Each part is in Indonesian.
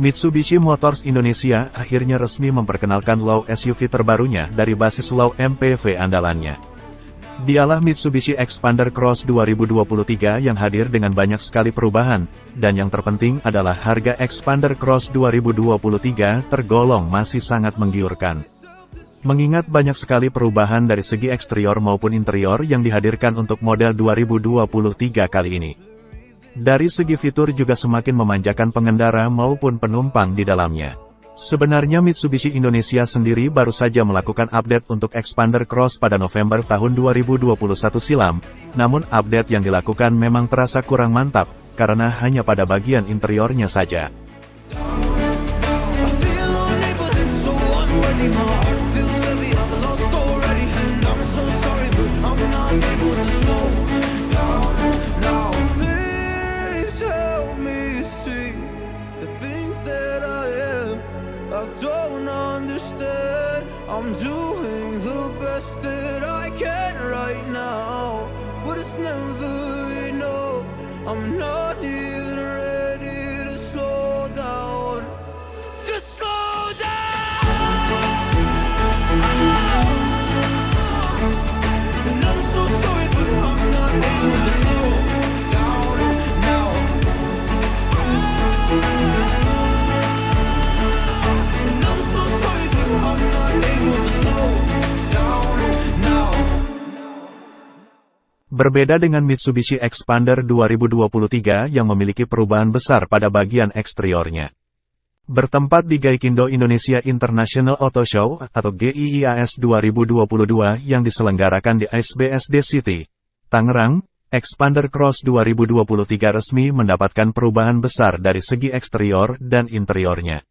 Mitsubishi Motors Indonesia akhirnya resmi memperkenalkan low SUV terbarunya dari basis low MPV andalannya. Dialah Mitsubishi Expander Cross 2023 yang hadir dengan banyak sekali perubahan, dan yang terpenting adalah harga Expander Cross 2023 tergolong masih sangat menggiurkan. Mengingat banyak sekali perubahan dari segi eksterior maupun interior yang dihadirkan untuk model 2023 kali ini. Dari segi fitur juga semakin memanjakan pengendara maupun penumpang di dalamnya. Sebenarnya Mitsubishi Indonesia sendiri baru saja melakukan update untuk Expander Cross pada November tahun 2021 silam, namun update yang dilakukan memang terasa kurang mantap, karena hanya pada bagian interiornya saja. I'm doing the best that I can right now, but it's never enough. I'm not even Berbeda dengan Mitsubishi Expander 2023 yang memiliki perubahan besar pada bagian eksteriornya. Bertempat di Gaikindo Indonesia International Auto Show atau GIIAS 2022 yang diselenggarakan di SBSD City, Tangerang, Expander Cross 2023 resmi mendapatkan perubahan besar dari segi eksterior dan interiornya.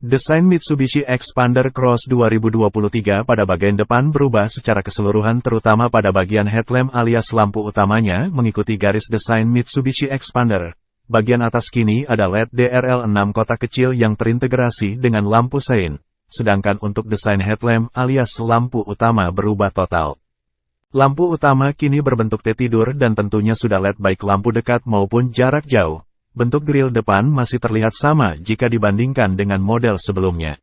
Desain Mitsubishi Expander Cross 2023 pada bagian depan berubah secara keseluruhan terutama pada bagian headlamp alias lampu utamanya mengikuti garis desain Mitsubishi Expander. Bagian atas kini ada LED DRL6 kotak kecil yang terintegrasi dengan lampu sein, sedangkan untuk desain headlamp alias lampu utama berubah total. Lampu utama kini berbentuk T tidur dan tentunya sudah LED baik lampu dekat maupun jarak jauh. Bentuk grill depan masih terlihat sama jika dibandingkan dengan model sebelumnya.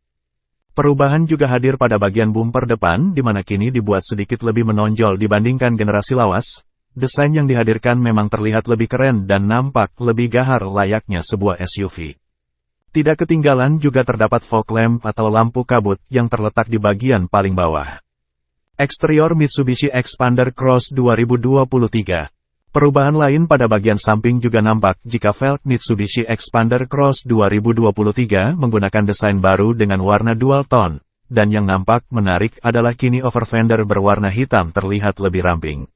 Perubahan juga hadir pada bagian bumper depan di mana kini dibuat sedikit lebih menonjol dibandingkan generasi lawas. Desain yang dihadirkan memang terlihat lebih keren dan nampak lebih gahar layaknya sebuah SUV. Tidak ketinggalan juga terdapat fog lamp atau lampu kabut yang terletak di bagian paling bawah. Eksterior Mitsubishi Expander Cross 2023 Perubahan lain pada bagian samping juga nampak jika velg Mitsubishi Expander Cross 2023 menggunakan desain baru dengan warna dual tone, dan yang nampak menarik adalah kini over fender berwarna hitam terlihat lebih ramping.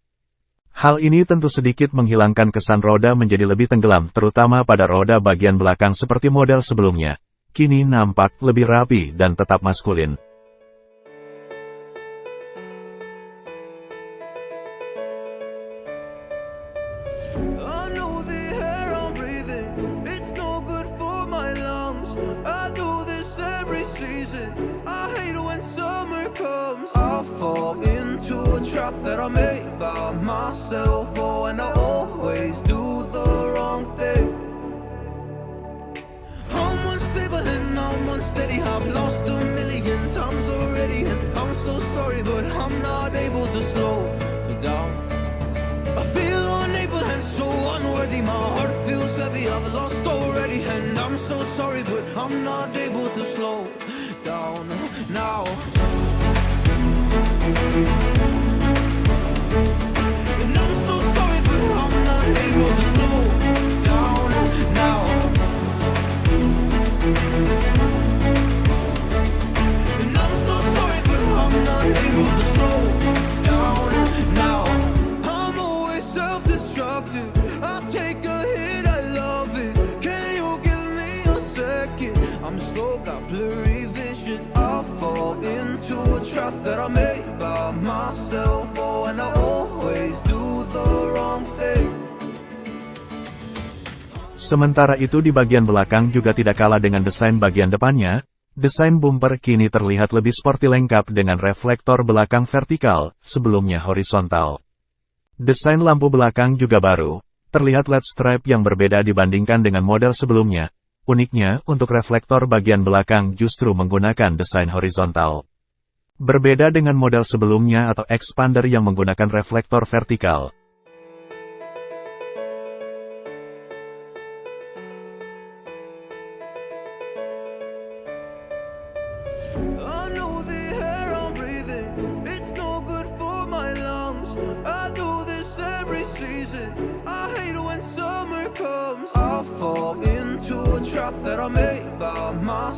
Hal ini tentu sedikit menghilangkan kesan roda menjadi lebih tenggelam terutama pada roda bagian belakang seperti model sebelumnya. Kini nampak lebih rapi dan tetap maskulin. I know the air I'm breathing, it's no good for my lungs. I do this every season. I hate when summer comes. I fall into a trap that I made by myself. Oh, and I always do the wrong thing. I'm unstable and I'm unsteady. I've lost a million times already, and I'm so sorry, but I'm not able to slow so sorry, but I'm not able to slow down now. Trap that I made by myself. Oh, and I always do the wrong thing. Sementara itu di bagian belakang juga tidak kalah dengan desain bagian depannya, Desain bumper kini terlihat lebih sporty lengkap dengan reflektor belakang vertikal, sebelumnya horizontal. Desain lampu belakang juga baru, terlihat LED stripe yang berbeda dibandingkan dengan model sebelumnya. Uniknya, untuk reflektor bagian belakang justru menggunakan desain horizontal. Berbeda dengan model sebelumnya atau expander yang menggunakan reflektor vertikal.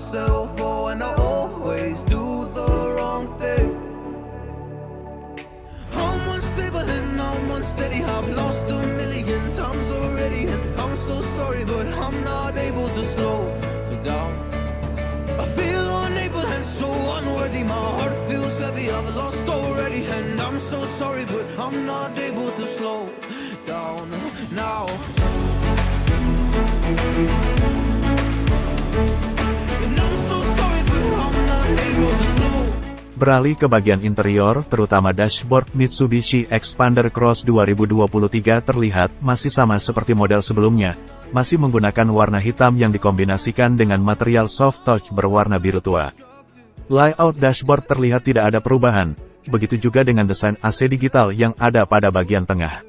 I Unsteady. I've lost a million times already, and I'm so sorry, but I'm not able to slow down. I feel unable and so unworthy. My heart feels heavy. I've lost already, and I'm so sorry, but I'm not able to slow Beralih ke bagian interior, terutama dashboard Mitsubishi Expander Cross 2023 terlihat masih sama seperti model sebelumnya, masih menggunakan warna hitam yang dikombinasikan dengan material soft touch berwarna biru tua. Layout dashboard terlihat tidak ada perubahan, begitu juga dengan desain AC digital yang ada pada bagian tengah.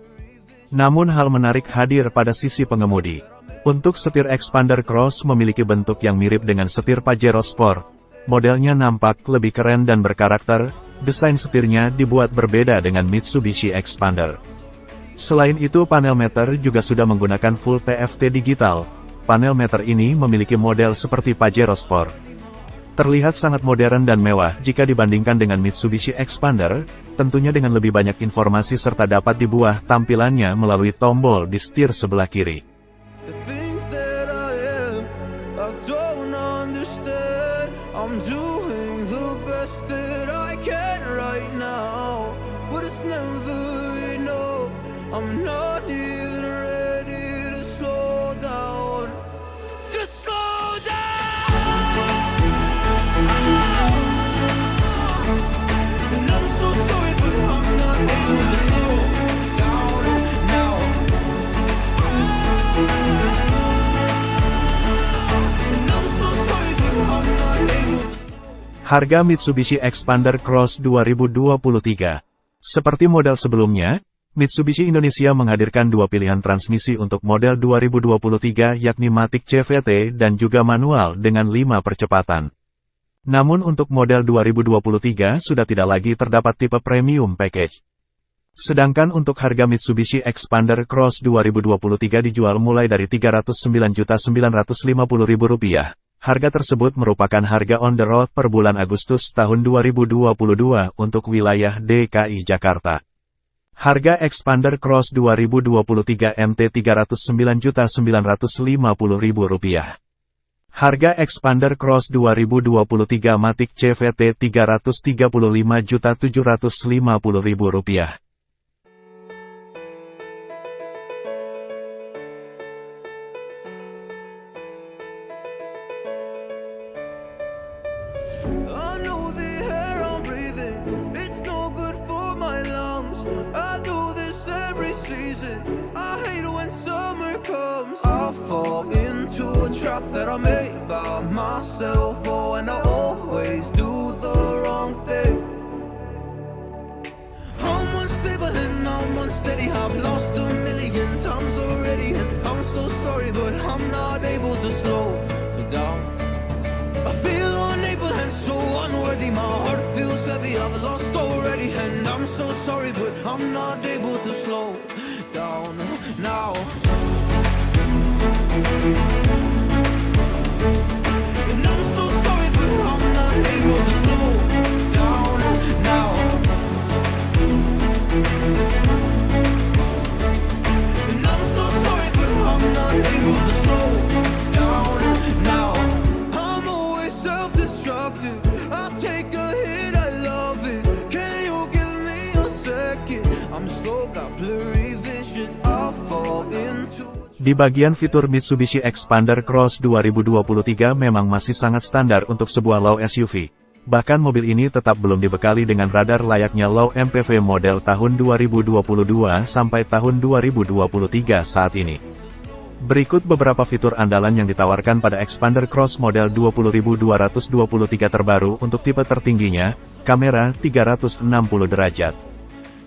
Namun hal menarik hadir pada sisi pengemudi. Untuk setir Expander Cross memiliki bentuk yang mirip dengan setir Pajero Sport, Modelnya nampak lebih keren dan berkarakter, desain setirnya dibuat berbeda dengan Mitsubishi Expander. Selain itu panel meter juga sudah menggunakan full TFT digital. Panel meter ini memiliki model seperti Pajero Sport. Terlihat sangat modern dan mewah jika dibandingkan dengan Mitsubishi Expander, tentunya dengan lebih banyak informasi serta dapat dibuah tampilannya melalui tombol di setir sebelah kiri. Harga Mitsubishi Expander Cross 2023 Seperti model sebelumnya, Mitsubishi Indonesia menghadirkan dua pilihan transmisi untuk model 2023 yakni Matic CVT dan juga manual dengan 5 percepatan. Namun untuk model 2023 sudah tidak lagi terdapat tipe premium package. Sedangkan untuk harga Mitsubishi Expander Cross 2023 dijual mulai dari Rp309.950.000. Harga tersebut merupakan harga on the road per bulan Agustus tahun 2022 untuk wilayah DKI Jakarta. Harga Expander Cross 2023 MT Rp309.950.000. Harga Expander Cross 2023 Matic CVT Rp335.750.000. trap that I made by myself. Oh, and I always do the wrong thing. I'm unstable and I'm unsteady. I've lost a million times already, and I'm so sorry, but I'm not able to slow down. I feel unable and so unworthy. My heart feels heavy. I've lost already, and I'm so sorry, but I'm not able to slow down now. Di bagian fitur Mitsubishi Expander Cross 2023 memang masih sangat standar untuk sebuah low SUV. Bahkan mobil ini tetap belum dibekali dengan radar layaknya low MPV model tahun 2022 sampai tahun 2023 saat ini. Berikut beberapa fitur andalan yang ditawarkan pada Expander Cross model 20223 terbaru untuk tipe tertingginya, kamera 360 derajat.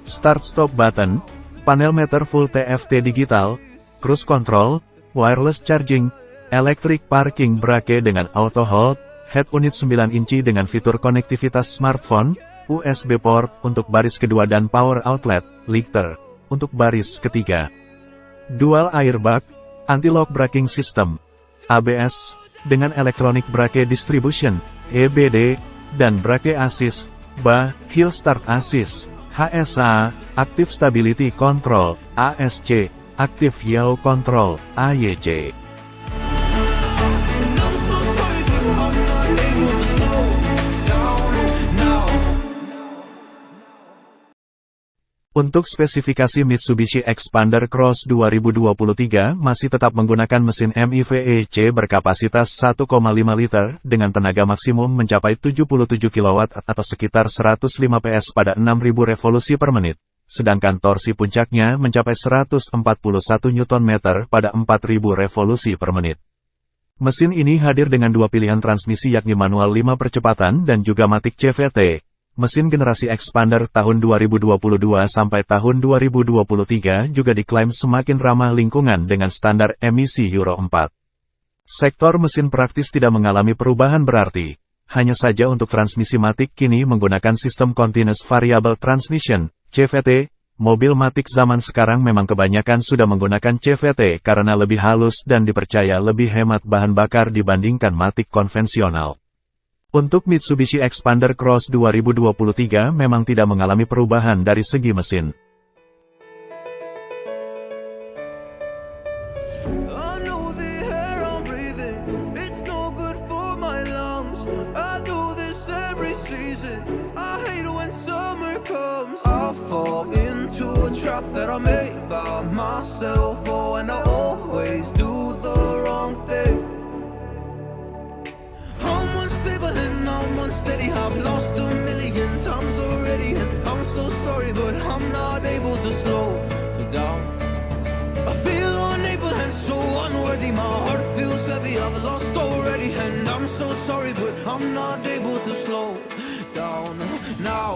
Start-stop button, panel meter full TFT digital, cruise control, wireless charging, electric parking brake dengan auto hold, head unit 9 inci dengan fitur konektivitas smartphone, USB port untuk baris kedua dan power outlet, lifter, untuk baris ketiga. Dual airbag, anti-lock braking system, ABS, dengan electronic brake distribution, EBD, dan brake assist, BA, hill start assist, HSA, active stability control, ASC, Aktif Yao Control, AYC. Untuk spesifikasi Mitsubishi Expander Cross 2023 masih tetap menggunakan mesin MIVEC berkapasitas 1,5 liter dengan tenaga maksimum mencapai 77 kW atau sekitar 105 PS pada 6000 revolusi per menit sedangkan torsi puncaknya mencapai 141 Nm pada 4000 revolusi per menit. Mesin ini hadir dengan dua pilihan transmisi yakni manual 5 percepatan dan juga matic CVT. Mesin generasi Expander tahun 2022 sampai tahun 2023 juga diklaim semakin ramah lingkungan dengan standar emisi Euro 4. Sektor mesin praktis tidak mengalami perubahan berarti. Hanya saja untuk transmisi matic kini menggunakan sistem Continuous Variable Transmission, CVT, mobil Matic zaman sekarang memang kebanyakan sudah menggunakan CVT karena lebih halus dan dipercaya lebih hemat bahan bakar dibandingkan Matic konvensional. Untuk Mitsubishi Expander Cross 2023 memang tidak mengalami perubahan dari segi mesin. Know fall into a trap that I made by myself. Oh, and I always do the wrong thing. I'm unstable and I'm unsteady. I've lost a million times already, and I'm so sorry, but I'm not able to slow down. I feel unable and so unworthy. My heart feels heavy. I've lost already, and I'm so sorry, but I'm not able to slow down now.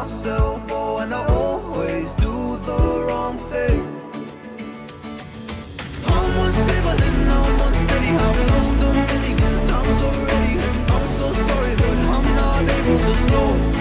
myself. Oh, and I always do the wrong thing. I'm unstable and I'm unsteady. I've lost a million times already. I'm so sorry, but I'm not able to slow